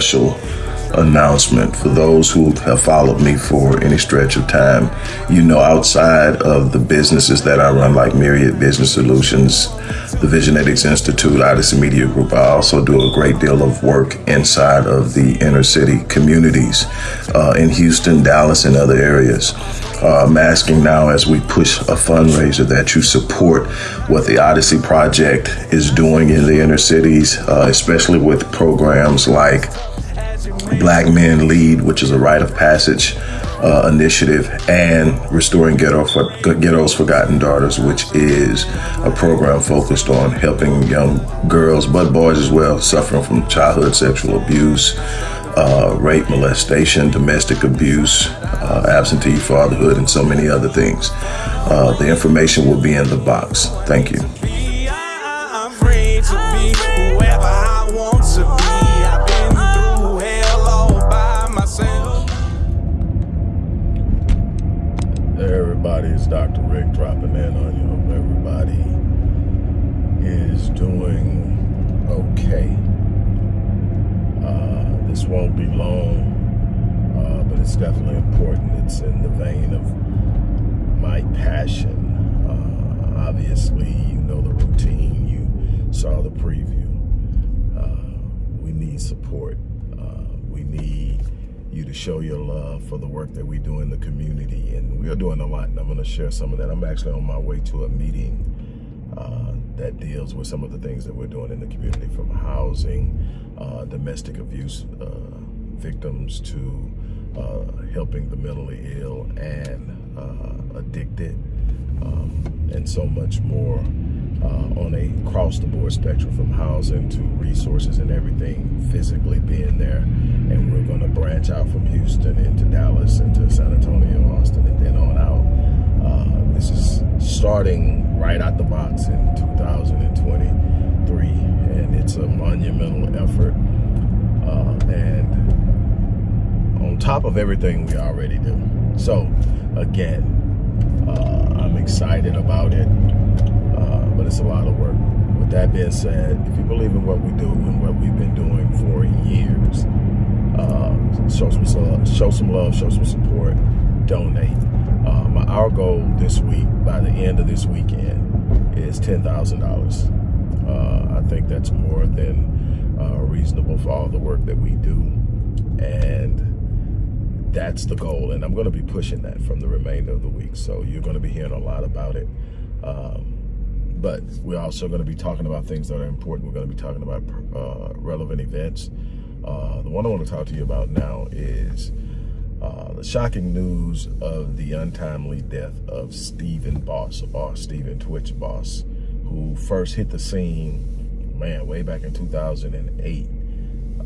special announcement for those who have followed me for any stretch of time. You know, outside of the businesses that I run, like Myriad Business Solutions, the Visionetics Institute, Odyssey Media Group, I also do a great deal of work inside of the inner city communities uh, in Houston, Dallas, and other areas. Uh, I'm asking now as we push a fundraiser that you support what the Odyssey Project is doing in the inner cities, uh, especially with programs like Black Men Lead, which is a rite of passage uh, initiative, and Restoring Ghetto for, Ghetto's Forgotten Daughters, which is a program focused on helping young girls, but boys as well, suffering from childhood sexual abuse, uh, rape, molestation, domestic abuse, uh, absentee fatherhood, and so many other things. Uh, the information will be in the box. Thank you. Everybody. It's Dr. Rick dropping in on you. Hope everybody is doing okay. Uh, this won't be long, uh, but it's definitely important. It's in the vein of my passion. Uh, obviously, you know the routine. You saw the preview. Uh, we need support. Uh, we need you to show your love for the work that we do in the community. And we are doing a lot, and I'm going to share some of that. I'm actually on my way to a meeting uh, that deals with some of the things that we're doing in the community, from housing, uh, domestic abuse uh, victims, to uh, helping the mentally ill and uh, addicted, um, and so much more uh, on cross-the-board spectrum from housing to resources and everything physically being there. And we're going to branch out from Houston into Dallas, into San Antonio, Austin, and then on out. Uh, this is starting right out the box in 2023, and it's a monumental effort. Uh, and on top of everything we already do. So, again, uh, I'm excited about it it's a lot of work. With that being said, if you believe in what we do and what we've been doing for years, uh, show some love, show some love, show some support, donate. Um, our goal this week, by the end of this weekend, is ten thousand uh, dollars. I think that's more than uh, reasonable for all the work that we do, and that's the goal. And I'm going to be pushing that from the remainder of the week. So you're going to be hearing a lot about it. Um, but we're also going to be talking about things that are important. We're going to be talking about uh, relevant events. Uh, the one I want to talk to you about now is uh, the shocking news of the untimely death of Stephen Boss, or Stephen Twitch Boss, who first hit the scene, man, way back in 2008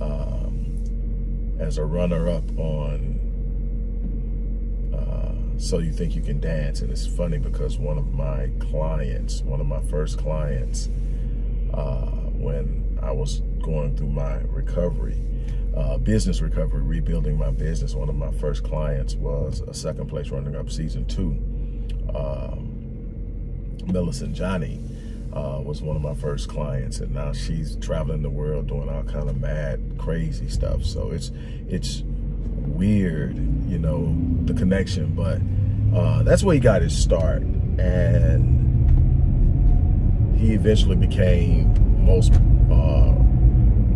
um, as a runner-up on so You Think You Can Dance. And it's funny because one of my clients, one of my first clients, uh, when I was going through my recovery, uh, business recovery, rebuilding my business, one of my first clients was a second place running up season two. Um, Millicent Johnny uh, was one of my first clients, and now she's traveling the world doing all kind of mad, crazy stuff. So it's it's weird, you know, the connection, but uh, that's where he got his start. And he eventually became most uh,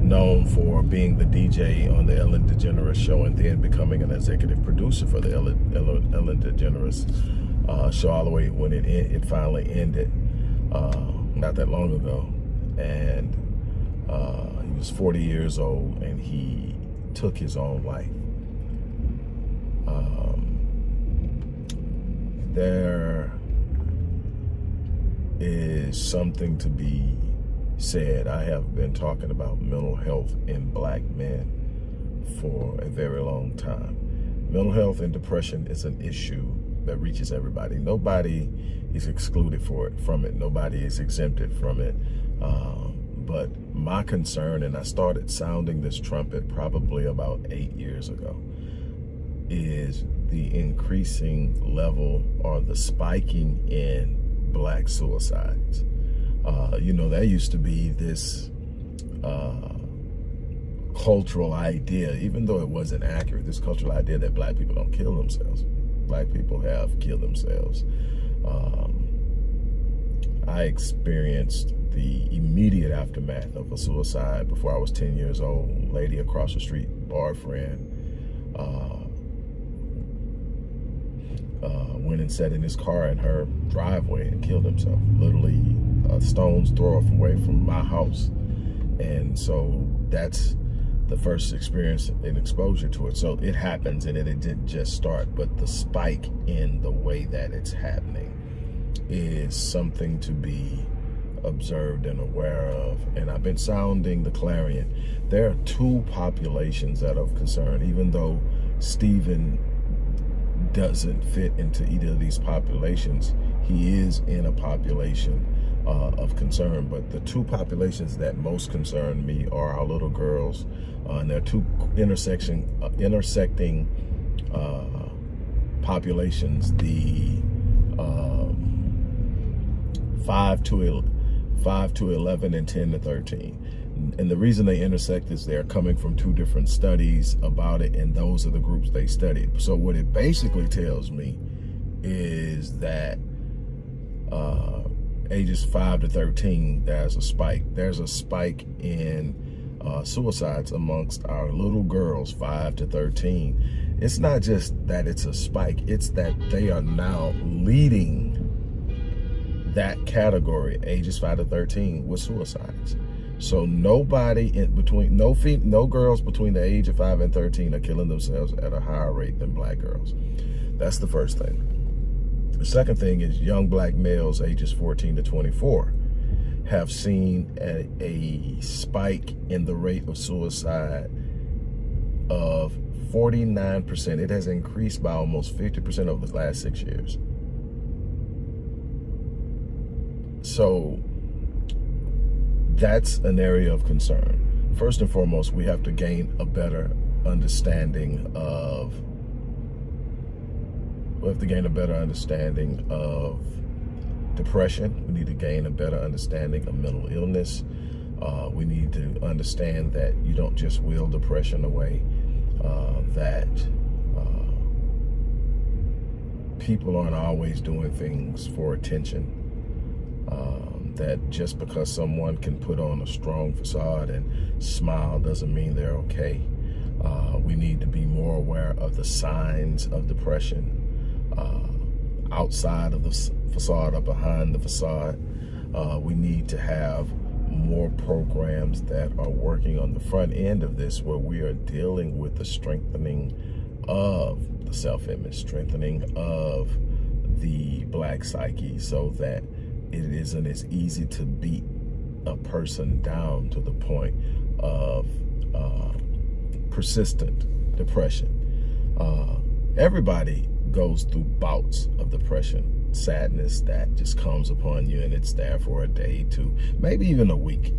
known for being the DJ on the Ellen DeGeneres show and then becoming an executive producer for the Ellen, Ellen, Ellen DeGeneres uh, show all the way when it, it finally ended uh, not that long ago. And uh, he was 40 years old and he took his own life. There is something to be said. I have been talking about mental health in black men for a very long time. Mental health and depression is an issue that reaches everybody. Nobody is excluded for it from it. Nobody is exempted from it. Uh, but my concern, and I started sounding this trumpet probably about eight years ago, is the increasing level or the spiking in black suicides. Uh, you know, that used to be this uh, cultural idea, even though it wasn't accurate, this cultural idea that black people don't kill themselves. Black people have killed themselves. Um, I experienced the immediate aftermath of a suicide before I was 10 years old. Lady across the street, bar friend, uh, uh, went and sat in his car in her driveway and killed himself. Literally a stone's throw away from my house. And so that's the first experience and exposure to it. So it happens and it, it didn't just start, but the spike in the way that it's happening is something to be observed and aware of. And I've been sounding the clarion. There are two populations that are of concern, even though Stephen doesn't fit into either of these populations. He is in a population uh, of concern, but the two populations that most concern me are our little girls, uh, and there are two intersection, uh, intersecting uh, populations, the um, 5 to 5 to 11 and 10 to 13. And the reason they intersect is they're coming from two different studies about it, and those are the groups they studied. So what it basically tells me is that uh, ages 5 to 13, there's a spike. There's a spike in uh, suicides amongst our little girls, 5 to 13. It's not just that it's a spike, it's that they are now leading that category, ages 5 to 13, with suicides. So nobody in between, no no girls between the age of 5 and 13 are killing themselves at a higher rate than black girls. That's the first thing. The second thing is young black males ages 14 to 24 have seen a, a spike in the rate of suicide of 49%. It has increased by almost 50% over the last six years. So that's an area of concern. First and foremost, we have to gain a better understanding of we have to gain a better understanding of depression. We need to gain a better understanding of mental illness. Uh, we need to understand that you don't just will depression away, uh, that uh, people aren't always doing things for attention. Um, that just because someone can put on a strong facade and smile doesn't mean they're okay. Uh, we need to be more aware of the signs of depression uh, outside of the facade or behind the facade. Uh, we need to have more programs that are working on the front end of this where we are dealing with the strengthening of the self-image, strengthening of the black psyche so that it isn't as easy to beat a person down to the point of uh, persistent depression. Uh, everybody goes through bouts of depression, sadness that just comes upon you and it's there for a day, two, maybe even a week.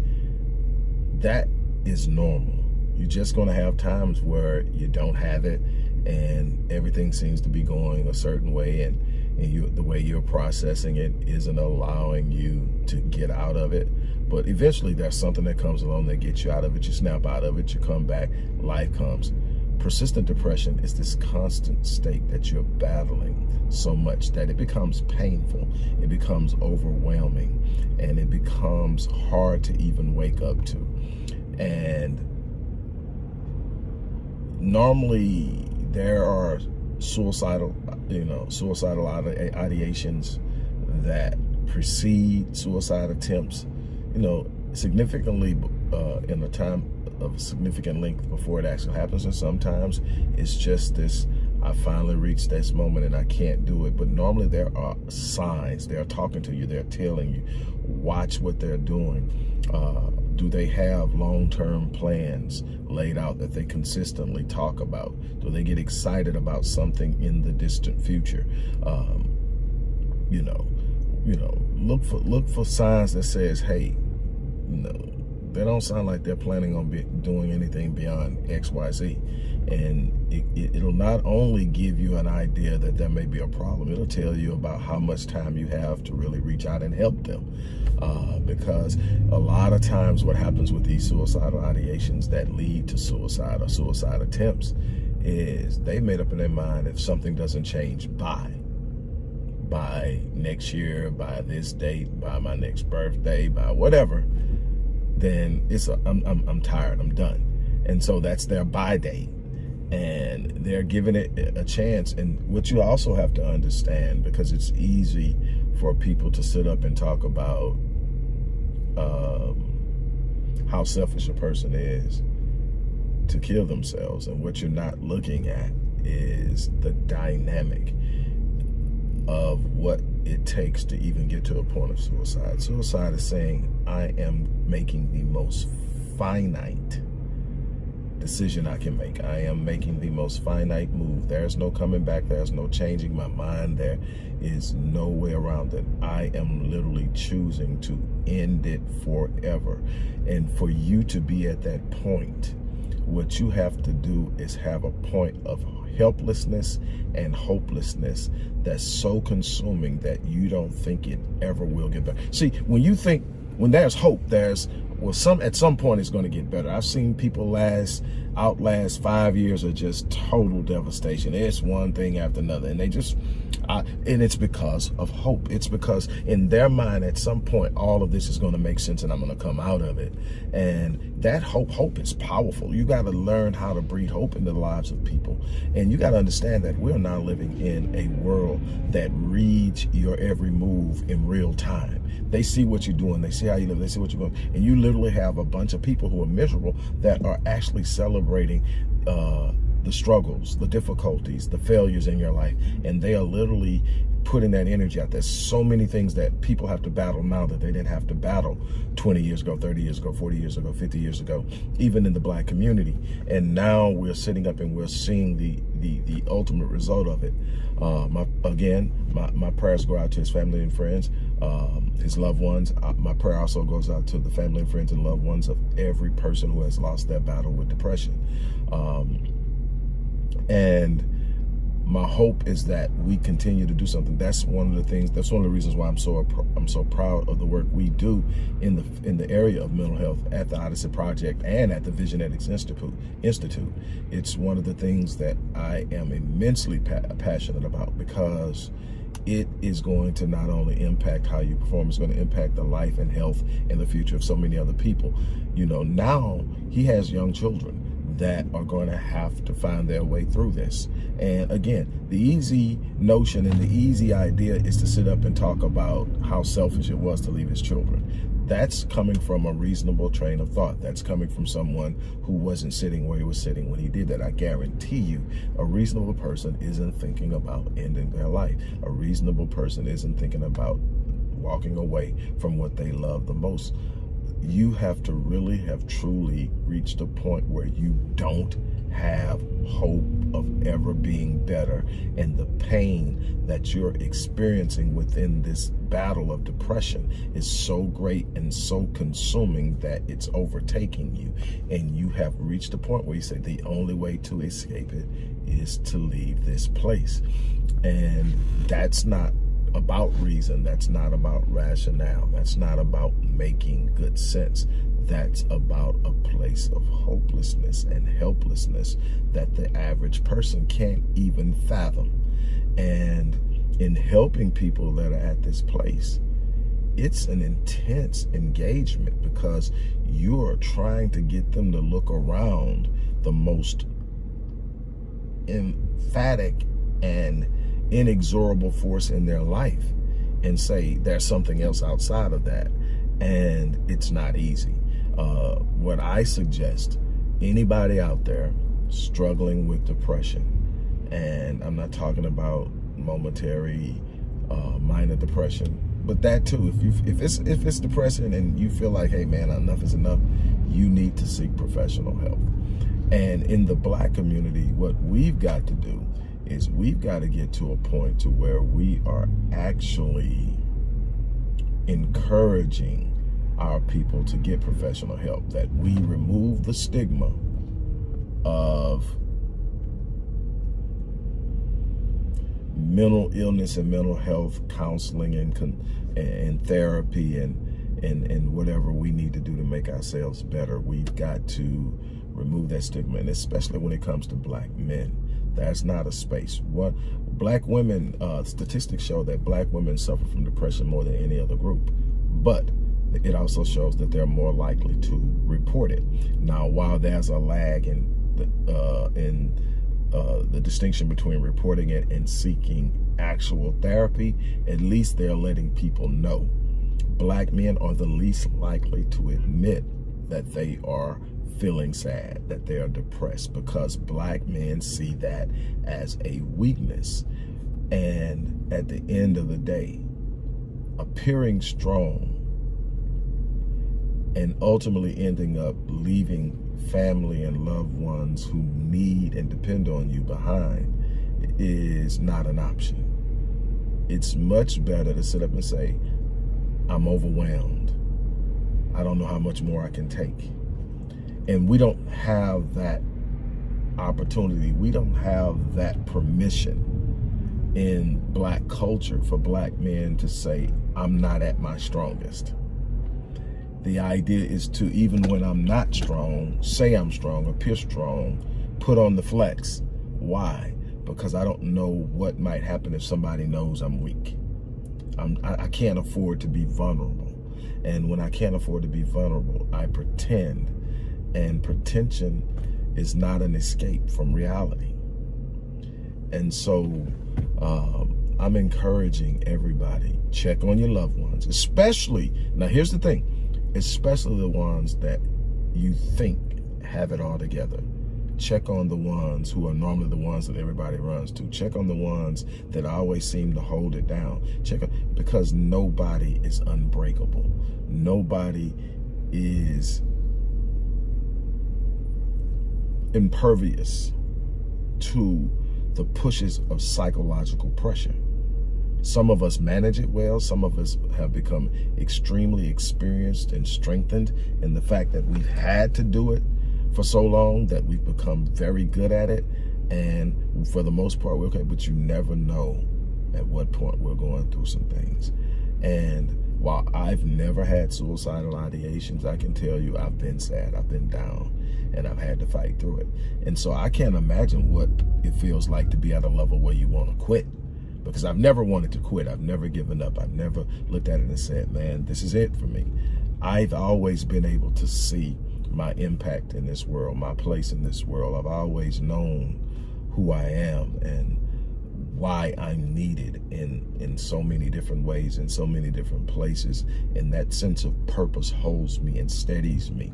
That is normal. You're just going to have times where you don't have it and everything seems to be going a certain way and, and you, the way you're processing it isn't allowing you to get out of it. But eventually there's something that comes along that gets you out of it. You snap out of it, you come back, life comes. Persistent depression is this constant state that you're battling so much that it becomes painful, it becomes overwhelming, and it becomes hard to even wake up to. And normally there are suicidal, you know, suicidal ideations that precede suicide attempts, you know, significantly uh, in a time of significant length before it actually happens. And sometimes it's just this, I finally reached this moment and I can't do it. But normally there are signs. They're talking to you. They're telling you, watch what they're doing. Uh, do they have long-term plans laid out that they consistently talk about? Do they get excited about something in the distant future? Um, you know, you know, look for look for signs that says, hey, you know, they don't sound like they're planning on doing anything beyond X, Y, Z. And it, it, it'll not only give you an idea that there may be a problem, it'll tell you about how much time you have to really reach out and help them. Uh, because a lot of times what happens with these suicidal ideations that lead to suicide or suicide attempts is they made up in their mind if something doesn't change by by next year, by this date, by my next birthday, by whatever, then it's a, I'm, I'm, I'm tired, I'm done. And so that's their by date and they're giving it a chance. And what you also have to understand, because it's easy for people to sit up and talk about um, how selfish a person is to kill themselves. And what you're not looking at is the dynamic of what it takes to even get to a point of suicide. Suicide is saying, I am making the most finite decision I can make. I am making the most finite move. There's no coming back. There's no changing my mind. There is no way around it. I am literally choosing to end it forever. And for you to be at that point, what you have to do is have a point of helplessness and hopelessness that's so consuming that you don't think it ever will get better. See, when you think, when there's hope, there's well, some at some point it's going to get better. I've seen people last outlast five years of just total devastation. It's one thing after another, and they just, uh, and it's because of hope. It's because in their mind, at some point, all of this is going to make sense, and I'm going to come out of it. And that hope, hope is powerful. You got to learn how to breed hope into the lives of people, and you got to understand that we're now living in a world that reads your every move in real time. They see what you're doing. They see how you live. They see what you're doing. And you literally have a bunch of people who are miserable that are actually celebrating uh, the struggles, the difficulties, the failures in your life. And they are literally putting that energy out. There's so many things that people have to battle now that they didn't have to battle 20 years ago, 30 years ago, 40 years ago, 50 years ago, even in the black community. And now we're sitting up and we're seeing the the, the ultimate result of it. Uh, my Again, my, my prayers go out to his family and friends, um, his loved ones. Uh, my prayer also goes out to the family and friends and loved ones of every person who has lost their battle with depression. Um, and my hope is that we continue to do something. That's one of the things. That's one of the reasons why I'm so I'm so proud of the work we do in the in the area of mental health at the Odyssey Project and at the Visionetics Institute. Institute. It's one of the things that I am immensely pa passionate about because it is going to not only impact how you perform, it's going to impact the life and health and the future of so many other people. You know, now he has young children that are going to have to find their way through this. And again, the easy notion and the easy idea is to sit up and talk about how selfish it was to leave his children. That's coming from a reasonable train of thought. That's coming from someone who wasn't sitting where he was sitting when he did that. I guarantee you, a reasonable person isn't thinking about ending their life. A reasonable person isn't thinking about walking away from what they love the most you have to really have truly reached a point where you don't have hope of ever being better and the pain that you're experiencing within this battle of depression is so great and so consuming that it's overtaking you and you have reached a point where you say the only way to escape it is to leave this place and that's not about reason. That's not about rationale. That's not about making good sense. That's about a place of hopelessness and helplessness that the average person can't even fathom. And in helping people that are at this place, it's an intense engagement because you are trying to get them to look around the most emphatic and inexorable force in their life and say there's something else outside of that. And it's not easy. Uh, what I suggest, anybody out there struggling with depression, and I'm not talking about momentary uh, minor depression, but that too, if you if it's if it's depression and you feel like, hey man, enough is enough, you need to seek professional help. And in the black community, what we've got to do is we've got to get to a point to where we are actually encouraging our people to get professional help, that we remove the stigma of mental illness and mental health counseling and and therapy and and and whatever we need to do to make ourselves better. We've got to remove that stigma, and especially when it comes to black men. That's not a space. What black women, uh, statistics show that black women suffer from depression more than any other group. But it also shows that they're more likely to report it. Now, while there's a lag in the, uh, in uh, the distinction between reporting it and seeking actual therapy, at least they're letting people know. Black men are the least likely to admit that they are feeling sad, that they are depressed, because black men see that as a weakness. And at the end of the day, appearing strong and ultimately ending up leaving family and loved ones who need and depend on you behind is not an option. It's much better to sit up and say, I'm overwhelmed. I don't know how much more I can take. And we don't have that opportunity. We don't have that permission in black culture for black men to say, I'm not at my strongest. The idea is to, even when I'm not strong, say I'm strong, appear strong, put on the flex. Why? Because I don't know what might happen if somebody knows I'm weak. I'm, I, I can't afford to be vulnerable. And when I can't afford to be vulnerable, I pretend and pretension is not an escape from reality. And so um, I'm encouraging everybody, check on your loved ones, especially, now here's the thing, especially the ones that you think have it all together. Check on the ones who are normally the ones that everybody runs to. Check on the ones that always seem to hold it down. Check on, because nobody is unbreakable. Nobody is impervious to the pushes of psychological pressure. Some of us manage it well. Some of us have become extremely experienced and strengthened in the fact that we've had to do it for so long that we've become very good at it. And for the most part, we're okay, but you never know at what point we're going through some things. And while I've never had suicidal ideations, I can tell you I've been sad, I've been down, and I've had to fight through it. And so I can't imagine what it feels like to be at a level where you want to quit. Because I've never wanted to quit. I've never given up. I've never looked at it and said, man, this is it for me. I've always been able to see my impact in this world, my place in this world. I've always known who I am and why I'm needed in, in so many different ways, in so many different places. And that sense of purpose holds me and steadies me.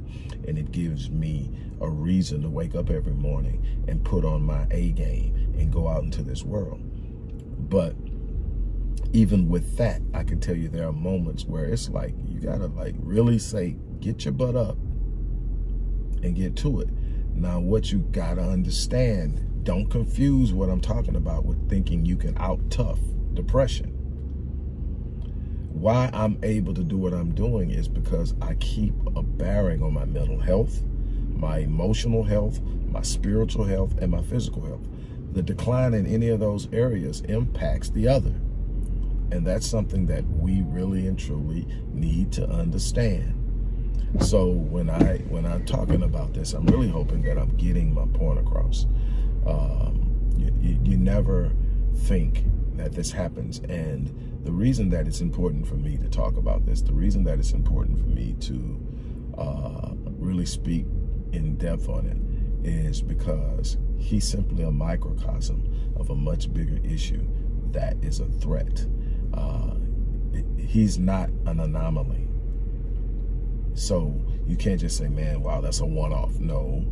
And it gives me a reason to wake up every morning and put on my A game and go out into this world. But even with that, I can tell you there are moments where it's like, you gotta like really say, get your butt up and get to it. Now, what you gotta understand don't confuse what I'm talking about with thinking you can out tough depression. Why I'm able to do what I'm doing is because I keep a bearing on my mental health, my emotional health, my spiritual health, and my physical health. The decline in any of those areas impacts the other. And that's something that we really and truly need to understand. So when I when I'm talking about this, I'm really hoping that I'm getting my point across. Um, you, you never think that this happens. And the reason that it's important for me to talk about this, the reason that it's important for me to uh, really speak in depth on it is because he's simply a microcosm of a much bigger issue that is a threat. Uh, he's not an anomaly. So you can't just say, man, wow, that's a one-off. No,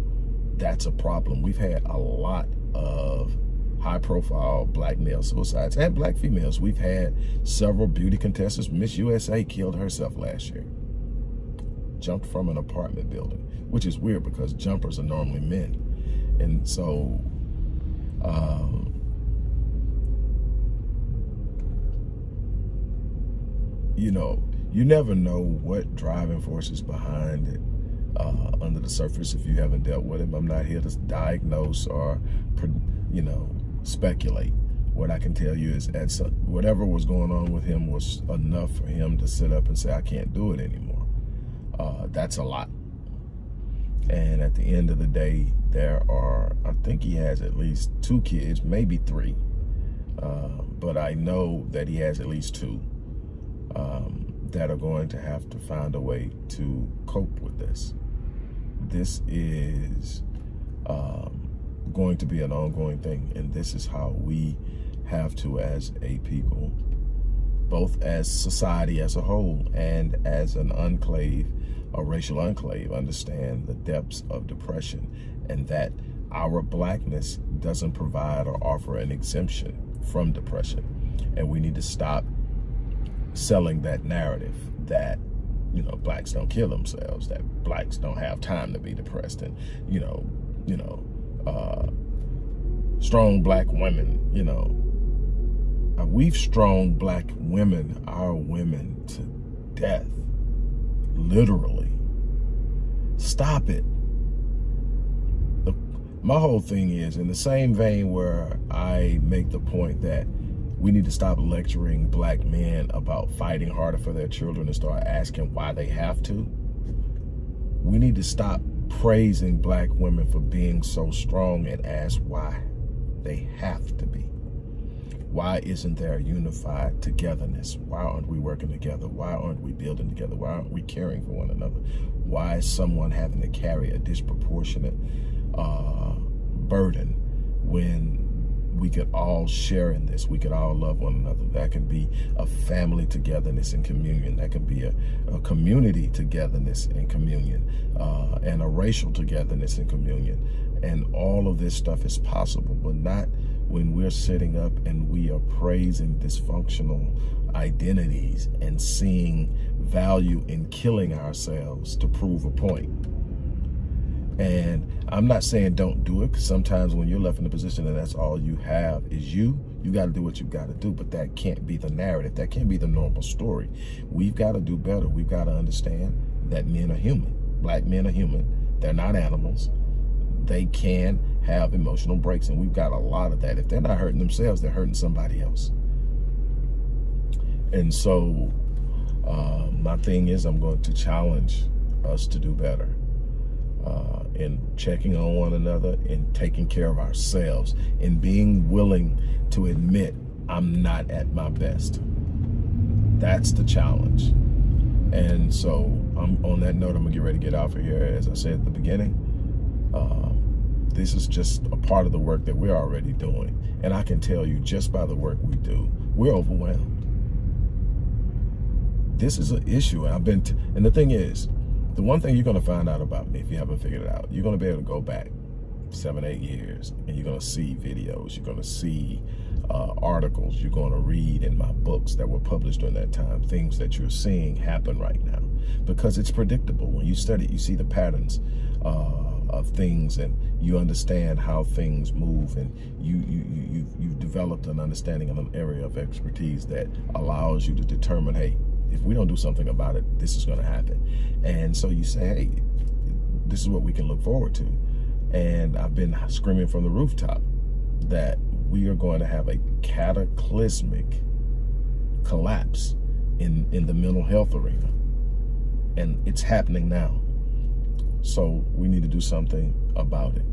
that's a problem. We've had a lot of high profile black male suicides and black females. We've had several beauty contestants. Miss USA killed herself last year. Jumped from an apartment building, which is weird because jumpers are normally men. And so, um, you know, you never know what driving force is behind it uh, under the surface if you haven't dealt with him. I'm not here to diagnose or, you know, speculate. What I can tell you is at some, whatever was going on with him was enough for him to sit up and say, I can't do it anymore. Uh, that's a lot. And at the end of the day, there are, I think he has at least two kids, maybe three. Uh, but I know that he has at least two um, that are going to have to find a way to cope with this. This is um, going to be an ongoing thing, and this is how we have to, as a people, both as society as a whole and as an enclave, a racial enclave, understand the depths of depression and that our blackness doesn't provide or offer an exemption from depression. And we need to stop selling that narrative that, you know, blacks don't kill themselves, that blacks don't have time to be depressed and, you know, you know, uh, strong black women, you know, uh, we've strong black women, our women to death, literally. Stop it. The, my whole thing is in the same vein where I make the point that we need to stop lecturing black men about fighting harder for their children and start asking why they have to. We need to stop praising black women for being so strong and ask why they have to be. Why isn't there a unified togetherness? Why aren't we working together? Why aren't we building together? Why aren't we caring for one another? Why is someone having to carry a disproportionate uh, burden when we could all share in this. We could all love one another. That can be a family togetherness and communion. That can be a, a community togetherness and communion uh, and a racial togetherness and communion. And all of this stuff is possible, but not when we're sitting up and we are praising dysfunctional identities and seeing value in killing ourselves to prove a point. And I'm not saying don't do it because sometimes when you're left in a position and that's all you have is you, you got to do what you got to do. But that can't be the narrative. That can't be the normal story. We've got to do better. We've got to understand that men are human. Black men are human. They're not animals. They can have emotional breaks. And we've got a lot of that. If they're not hurting themselves, they're hurting somebody else. And so uh, my thing is I'm going to challenge us to do better uh, in checking on one another, in taking care of ourselves, in being willing to admit I'm not at my best. That's the challenge. And so I'm on that note, I'm gonna get ready to get out of here. As I said at the beginning, uh, this is just a part of the work that we're already doing. And I can tell you just by the work we do, we're overwhelmed. This is an issue. I've been, and the thing is, the one thing you're going to find out about me, if you haven't figured it out, you're going to be able to go back seven, eight years, and you're going to see videos. You're going to see uh, articles. You're going to read in my books that were published during that time, things that you're seeing happen right now. Because it's predictable. When you study you see the patterns uh, of things and you understand how things move and you, you, you, you've, you've developed an understanding of an area of expertise that allows you to determine, hey, if we don't do something about it, this is going to happen. And so you say, hey, this is what we can look forward to. And I've been screaming from the rooftop that we are going to have a cataclysmic collapse in, in the mental health arena. And it's happening now. So we need to do something about it.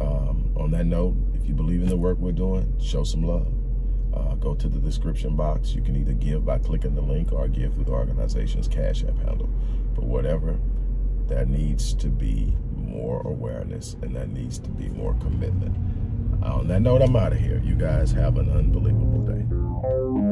Um, on that note, if you believe in the work we're doing, show some love uh, go to the description box. You can either give by clicking the link or give through the organization's Cash App handle. But whatever, there needs to be more awareness and there needs to be more commitment. On that note, I'm out of here. You guys have an unbelievable day.